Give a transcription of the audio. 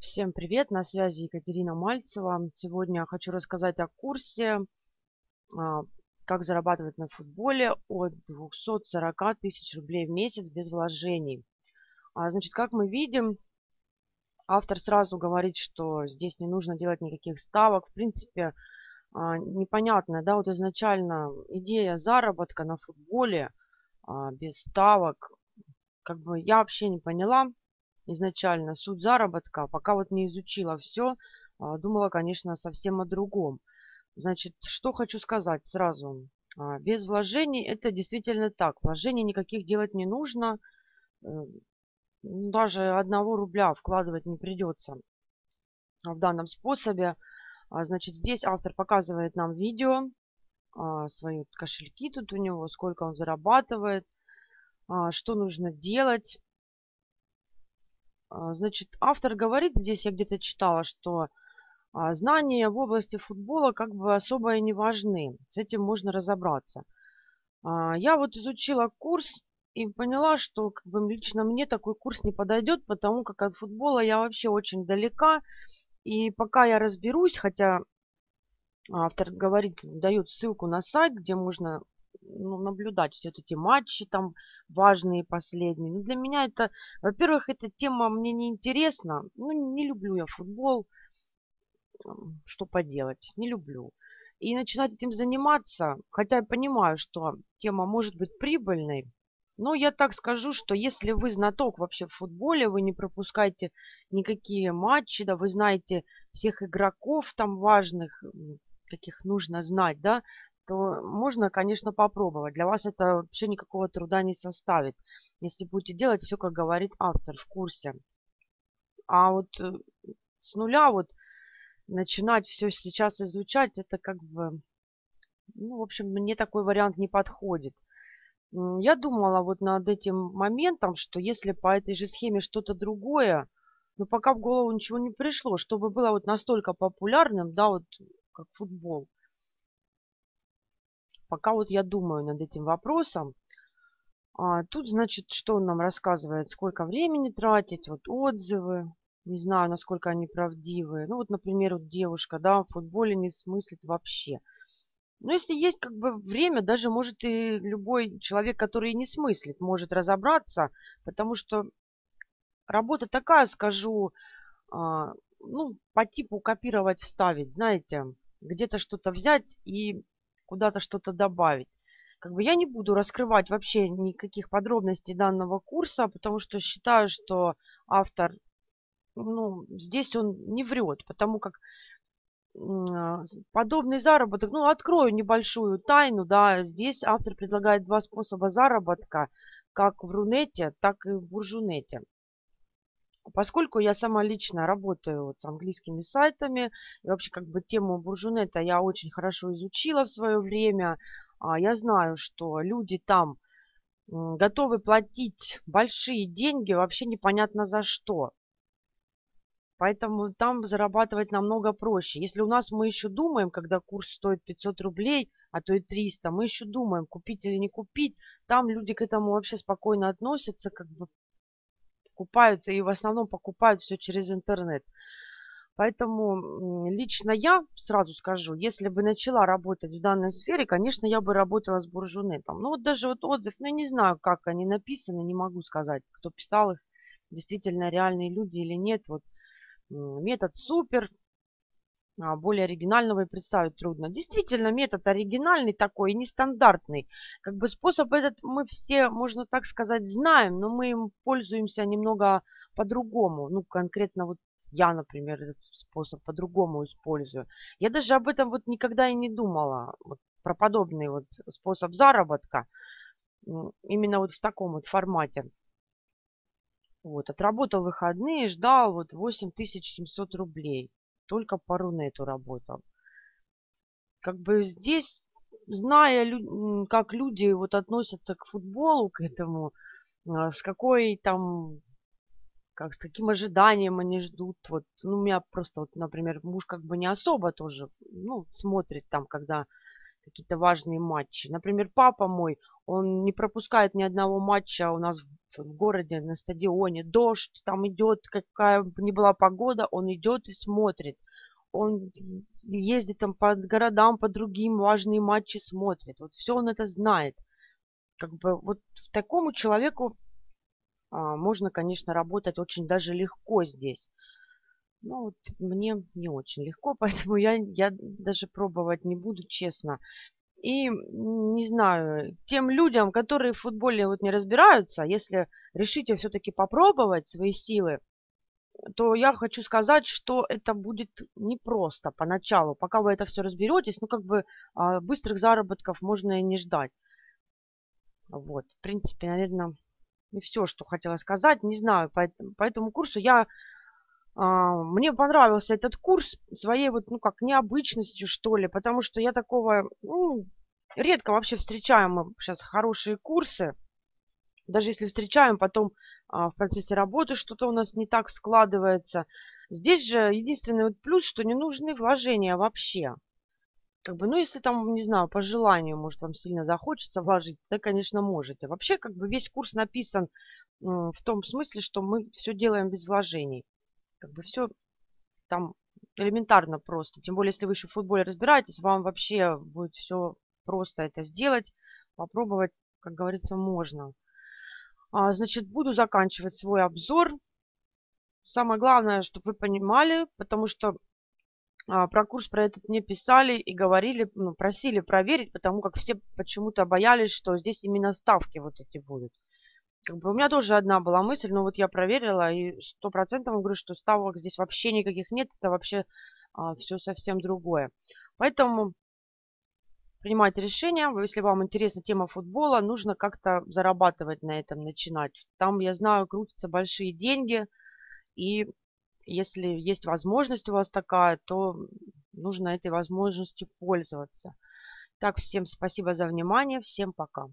Всем привет, на связи Екатерина Мальцева. Сегодня хочу рассказать о курсе а, «Как зарабатывать на футболе» от 240 тысяч рублей в месяц без вложений. А, значит, как мы видим, автор сразу говорит, что здесь не нужно делать никаких ставок. В принципе, а, непонятно, да, вот изначально идея заработка на футболе без ставок, как бы я вообще не поняла, изначально суть заработка, пока вот не изучила все, а, думала, конечно, совсем о другом. Значит, что хочу сказать сразу. А, без вложений это действительно так. Вложений никаких делать не нужно. Э, даже одного рубля вкладывать не придется в данном способе. А, значит, здесь автор показывает нам видео, свои кошельки тут у него, сколько он зарабатывает, что нужно делать. А, значит, автор говорит, здесь я где-то читала, что а, знания в области футбола как бы особо и не важны. С этим можно разобраться. А, я вот изучила курс и поняла, что как бы лично мне такой курс не подойдет, потому как от футбола я вообще очень далека. И пока я разберусь, хотя автор говорит, дает ссылку на сайт, где можно ну, наблюдать все эти матчи там важные последние. Ну, для меня это, во-первых, эта тема мне не интересна. Ну, не люблю я футбол. Что поделать, не люблю. И начинать этим заниматься, хотя я понимаю, что тема может быть прибыльной, но я так скажу, что если вы знаток вообще в футболе, вы не пропускаете никакие матчи, да, вы знаете всех игроков там важных, каких нужно знать, да, то можно, конечно, попробовать. Для вас это вообще никакого труда не составит, если будете делать все, как говорит автор в курсе. А вот э, с нуля вот начинать все сейчас изучать, это как бы, ну, в общем, мне такой вариант не подходит. Я думала вот над этим моментом, что если по этой же схеме что-то другое, но пока в голову ничего не пришло, чтобы было вот настолько популярным, да, вот как футбол, пока вот я думаю над этим вопросом. А, тут, значит, что он нам рассказывает, сколько времени тратить, вот отзывы. Не знаю, насколько они правдивые. Ну, вот, например, вот девушка, да, в футболе не смыслит вообще. Но если есть как бы время, даже может и любой человек, который не смыслит, может разобраться, потому что работа такая, скажу, а, ну, по типу копировать, вставить, знаете, где-то что-то взять и куда-то что-то добавить. Как бы я не буду раскрывать вообще никаких подробностей данного курса, потому что считаю, что автор, ну, здесь он не врет, потому как подобный заработок, ну, открою небольшую тайну, да, здесь автор предлагает два способа заработка, как в Рунете, так и в Буржунете. Поскольку я сама лично работаю вот с английскими сайтами, и вообще как бы тему буржунета я очень хорошо изучила в свое время, а, я знаю, что люди там готовы платить большие деньги вообще непонятно за что. Поэтому там зарабатывать намного проще. Если у нас мы еще думаем, когда курс стоит 500 рублей, а то и 300, мы еще думаем, купить или не купить, там люди к этому вообще спокойно относятся, как бы покупают и в основном покупают все через интернет. Поэтому лично я сразу скажу, если бы начала работать в данной сфере, конечно, я бы работала с буржунетом. Ну вот даже вот отзыв, ну не знаю, как они написаны, не могу сказать, кто писал их, действительно реальные люди или нет. Вот метод супер, более оригинального и представить трудно. Действительно, метод оригинальный такой, нестандартный. Как бы способ этот мы все, можно так сказать, знаем, но мы им пользуемся немного по-другому. Ну, конкретно вот я, например, этот способ по-другому использую. Я даже об этом вот никогда и не думала, вот, про подобный вот способ заработка, именно вот в таком вот формате. Вот, отработал выходные, ждал вот 8700 рублей только по Рунету работал. Как бы здесь, зная, как люди вот относятся к футболу, к этому, а, с какой там, как, с каким ожиданием они ждут. Вот, ну, у меня просто, вот, например, муж как бы не особо тоже, ну, смотрит там, когда какие-то важные матчи. Например, папа мой, он не пропускает ни одного матча у нас в, в городе на стадионе. Дождь там идет, какая бы ни была погода, он идет и смотрит. Он ездит там по городам, по другим важные матчи смотрит. Вот все он это знает. Как бы вот такому человеку а, можно, конечно, работать очень даже легко здесь. Ну, вот мне не очень легко, поэтому я, я даже пробовать не буду, честно. И, не знаю, тем людям, которые в футболе вот не разбираются, если решите все-таки попробовать свои силы, то я хочу сказать, что это будет непросто поначалу. Пока вы это все разберетесь, ну, как бы а, быстрых заработков можно и не ждать. Вот, в принципе, наверное, и все, что хотела сказать. Не знаю, по, по этому курсу я а, мне понравился этот курс своей вот, ну, как необычностью, что ли, потому что я такого, ну, редко вообще встречаем сейчас хорошие курсы. Даже если встречаем, потом а, в процессе работы что-то у нас не так складывается. Здесь же единственный вот плюс, что не нужны вложения вообще. Как бы, ну, если там, не знаю, по желанию, может, вам сильно захочется вложить, то, конечно, можете. Вообще, как бы весь курс написан в том смысле, что мы все делаем без вложений. Как бы все там элементарно просто. Тем более, если вы еще в футболе разбираетесь, вам вообще будет все просто это сделать. Попробовать, как говорится, можно. А, значит, буду заканчивать свой обзор. Самое главное, чтобы вы понимали, потому что а, про курс про этот не писали и говорили, ну, просили проверить, потому как все почему-то боялись, что здесь именно ставки вот эти будут. Как бы у меня тоже одна была мысль, но вот я проверила и сто процентов говорю, что ставок здесь вообще никаких нет, это вообще а, все совсем другое. Поэтому принимайте решение, если вам интересна тема футбола, нужно как-то зарабатывать на этом, начинать. Там, я знаю, крутятся большие деньги, и если есть возможность у вас такая, то нужно этой возможностью пользоваться. Так, всем спасибо за внимание, всем пока.